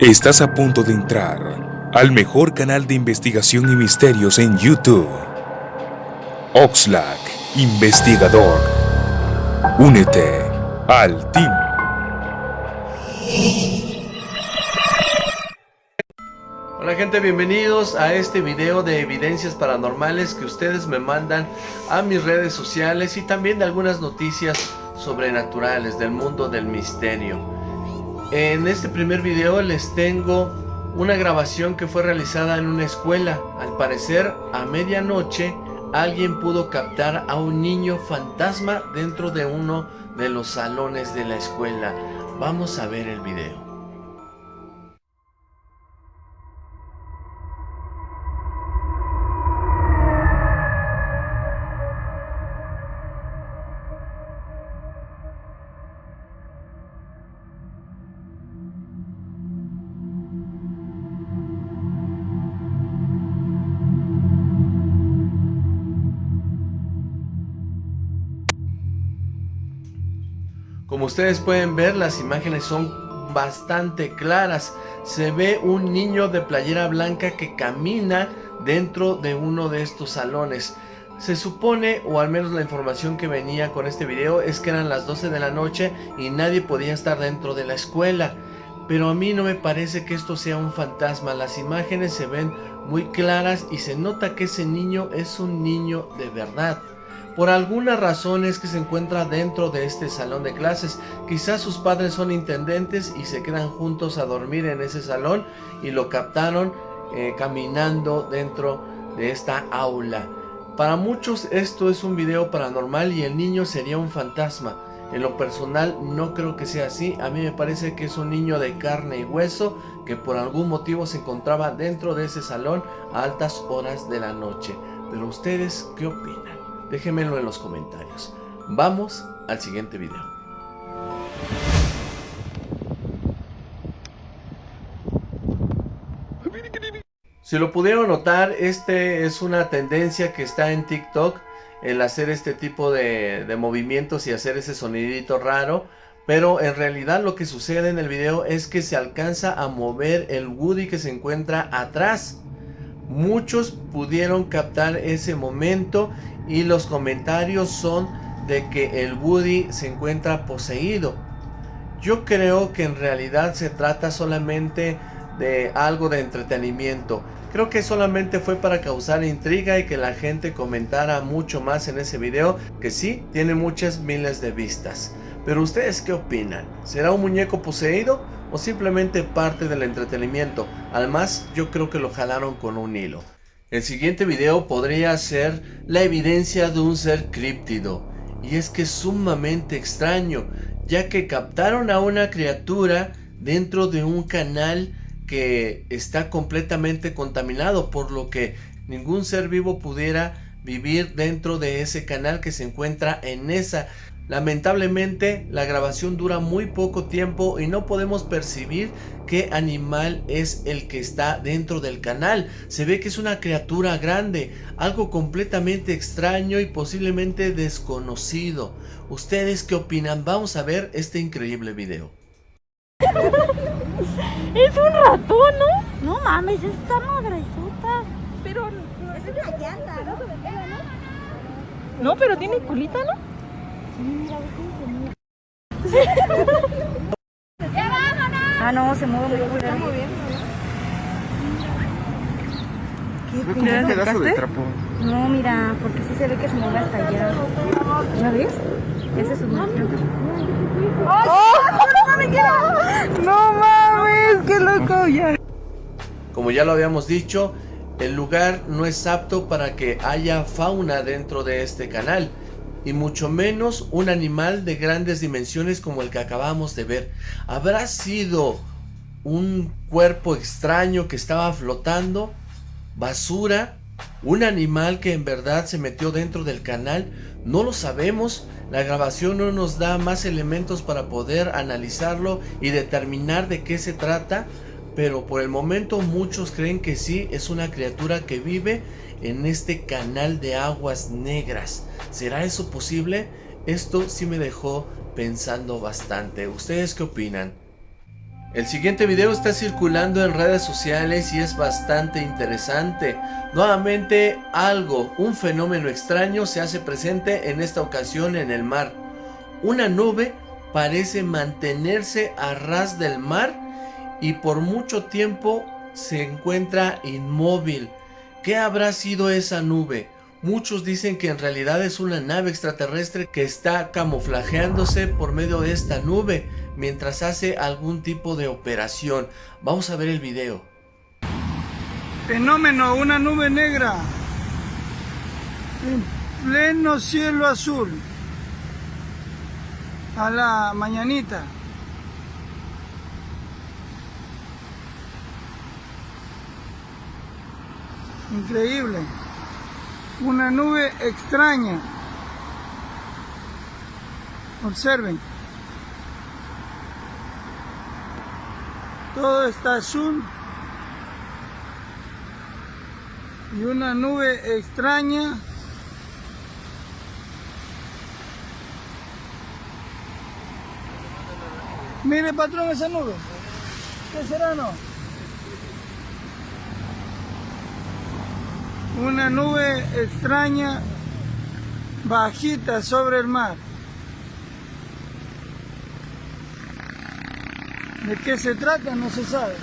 Estás a punto de entrar al mejor canal de investigación y misterios en YouTube. Oxlack, investigador. Únete al team. Hola gente, bienvenidos a este video de evidencias paranormales que ustedes me mandan a mis redes sociales y también de algunas noticias sobrenaturales del mundo del misterio. En este primer video les tengo una grabación que fue realizada en una escuela. Al parecer, a medianoche, alguien pudo captar a un niño fantasma dentro de uno de los salones de la escuela. Vamos a ver el video. Ustedes pueden ver, las imágenes son bastante claras. Se ve un niño de playera blanca que camina dentro de uno de estos salones. Se supone, o al menos la información que venía con este video, es que eran las 12 de la noche y nadie podía estar dentro de la escuela. Pero a mí no me parece que esto sea un fantasma. Las imágenes se ven muy claras y se nota que ese niño es un niño de verdad. Por alguna razón es que se encuentra dentro de este salón de clases. Quizás sus padres son intendentes y se quedan juntos a dormir en ese salón y lo captaron eh, caminando dentro de esta aula. Para muchos esto es un video paranormal y el niño sería un fantasma. En lo personal no creo que sea así, a mí me parece que es un niño de carne y hueso que por algún motivo se encontraba dentro de ese salón a altas horas de la noche. Pero ustedes, ¿qué opinan? Déjenmelo en los comentarios. Vamos al siguiente video. Si lo pudieron notar, este es una tendencia que está en TikTok, el hacer este tipo de, de, movimientos y hacer ese sonidito raro, pero en realidad lo que sucede en el video es que se alcanza a mover el Woody que se encuentra atrás. Muchos pudieron captar ese momento y los comentarios son de que el Woody se encuentra poseído. Yo creo que en realidad se trata solamente de algo de entretenimiento. Creo que solamente fue para causar intriga y que la gente comentara mucho más en ese video, que sí, tiene muchas miles de vistas. Pero ustedes qué opinan? ¿Será un muñeco poseído o simplemente parte del entretenimiento? Además, yo creo que lo jalaron con un hilo. El siguiente video podría ser la evidencia de un ser críptido, y es que es sumamente extraño, ya que captaron a una criatura dentro de un canal que está completamente contaminado, por lo que ningún ser vivo pudiera vivir dentro de ese canal que se encuentra en esa Lamentablemente la grabación dura muy poco tiempo y no podemos percibir qué animal es el que está dentro del canal. Se ve que es una criatura grande, algo completamente extraño y posiblemente desconocido. ¿Ustedes qué opinan? Vamos a ver este increíble video. es un ratón, ¿no? No mames, está madresota. Pero es una llanta, ¿no? No, pero tiene culita, ¿no? ¡Ya vámonos! Ah, no, se mueve muy bien. ¿Qué como un pedazo de trapo. No, mira, porque sí se ve que se mueve hasta allá. ¿Ya ves? Ese es un ¡Oh! ¡No mames! ¡Qué loco! Ya. Como ya lo habíamos dicho, el lugar no es apto para que haya fauna dentro de este canal y mucho menos un animal de grandes dimensiones como el que acabamos de ver. ¿Habrá sido un cuerpo extraño que estaba flotando? ¿Basura? ¿Un animal que en verdad se metió dentro del canal? No lo sabemos. La grabación no nos da más elementos para poder analizarlo y determinar de qué se trata. Pero por el momento muchos creen que sí, es una criatura que vive en este canal de aguas negras. ¿Será eso posible? Esto sí me dejó pensando bastante. ¿Ustedes qué opinan? El siguiente video está circulando en redes sociales y es bastante interesante. Nuevamente algo, un fenómeno extraño se hace presente en esta ocasión en el mar. Una nube parece mantenerse a ras del mar y por mucho tiempo se encuentra inmóvil. ¿Qué habrá sido esa nube? Muchos dicen que en realidad es una nave extraterrestre que está camuflajeándose por medio de esta nube mientras hace algún tipo de operación. Vamos a ver el video. Fenómeno, una nube negra en pleno cielo azul a la mañanita. Increíble. Una nube extraña. Observen. Todo está azul. Y una nube extraña. Mire patrón esa nube. ¿Qué será no? Una nube extraña bajita sobre el mar. ¿De qué se trata? No se sabe.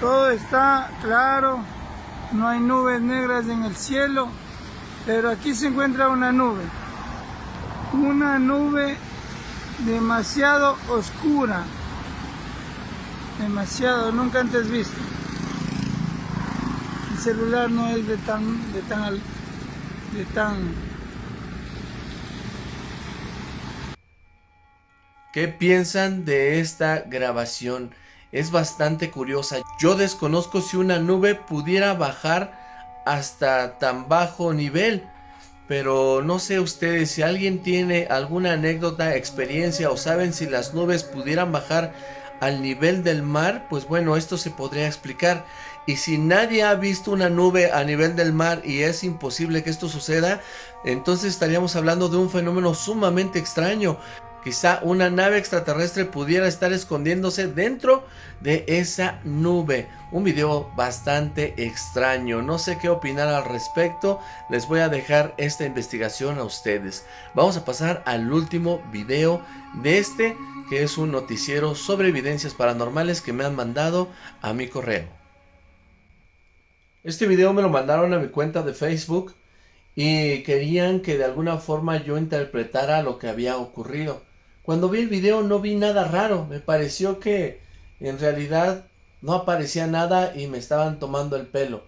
Todo está claro, no hay nubes negras en el cielo, pero aquí se encuentra una nube. Una nube demasiado oscura. Demasiado, nunca antes visto. El celular no es de tan, de tan, de tan ¿Qué piensan de esta grabación? Es bastante curiosa. Yo desconozco si una nube pudiera bajar hasta tan bajo nivel. Pero no sé ustedes, si alguien tiene alguna anécdota, experiencia o saben si las nubes pudieran bajar al nivel del mar, pues bueno, esto se podría explicar. Y si nadie ha visto una nube a nivel del mar y es imposible que esto suceda, entonces estaríamos hablando de un fenómeno sumamente extraño. Quizá una nave extraterrestre pudiera estar escondiéndose dentro de esa nube. Un video bastante extraño. No sé qué opinar al respecto. Les voy a dejar esta investigación a ustedes. Vamos a pasar al último video de este, que es un noticiero sobre evidencias paranormales que me han mandado a mi correo. Este video me lo mandaron a mi cuenta de Facebook y querían que de alguna forma yo interpretara lo que había ocurrido. Cuando vi el video no vi nada raro, me pareció que en realidad no aparecía nada y me estaban tomando el pelo.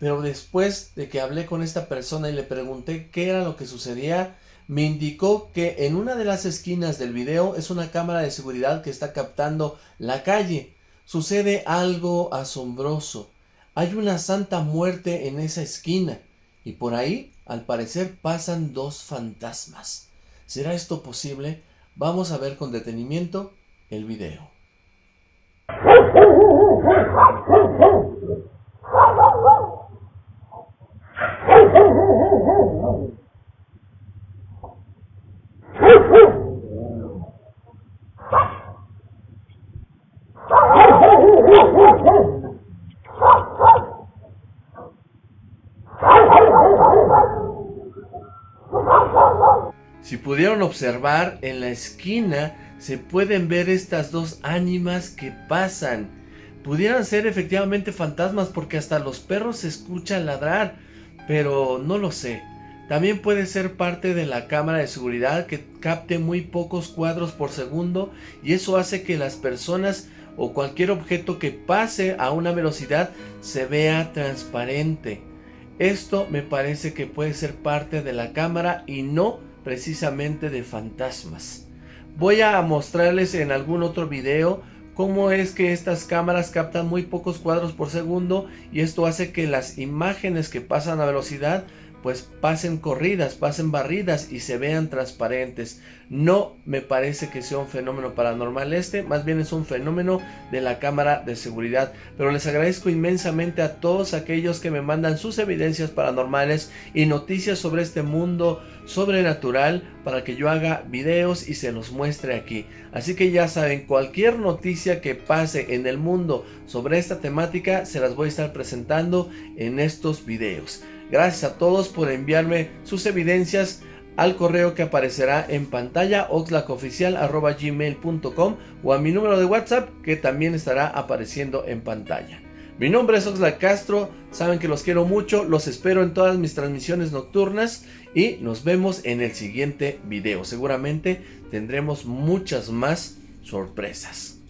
Pero después de que hablé con esta persona y le pregunté qué era lo que sucedía, me indicó que en una de las esquinas del video es una cámara de seguridad que está captando la calle. Sucede algo asombroso. Hay una santa muerte en esa esquina y por ahí, al parecer, pasan dos fantasmas. ¿Será esto posible? Vamos a ver con detenimiento el video. Si pudieron observar, en la esquina se pueden ver estas dos ánimas que pasan. Pudieran ser efectivamente fantasmas porque hasta los perros se escuchan ladrar, pero no lo sé. También puede ser parte de la cámara de seguridad que capte muy pocos cuadros por segundo y eso hace que las personas o cualquier objeto que pase a una velocidad se vea transparente. Esto me parece que puede ser parte de la cámara y no precisamente de fantasmas. Voy a mostrarles en algún otro video cómo es que estas cámaras captan muy pocos cuadros por segundo y esto hace que las imágenes que pasan a velocidad pues pasen corridas, pasen barridas y se vean transparentes. No me parece que sea un fenómeno paranormal este, más bien es un fenómeno de la cámara de seguridad. Pero les agradezco inmensamente a todos aquellos que me mandan sus evidencias paranormales y noticias sobre este mundo sobrenatural para que yo haga videos y se los muestre aquí. Así que ya saben, cualquier noticia que pase en el mundo sobre esta temática se las voy a estar presentando en estos videos. Gracias a todos por enviarme sus evidencias al correo que aparecerá en pantalla oxlacoficial.gmail.com o a mi número de WhatsApp que también estará apareciendo en pantalla. Mi nombre es Oxlack Castro, saben que los quiero mucho, los espero en todas mis transmisiones nocturnas y nos vemos en el siguiente video. Seguramente tendremos muchas más sorpresas.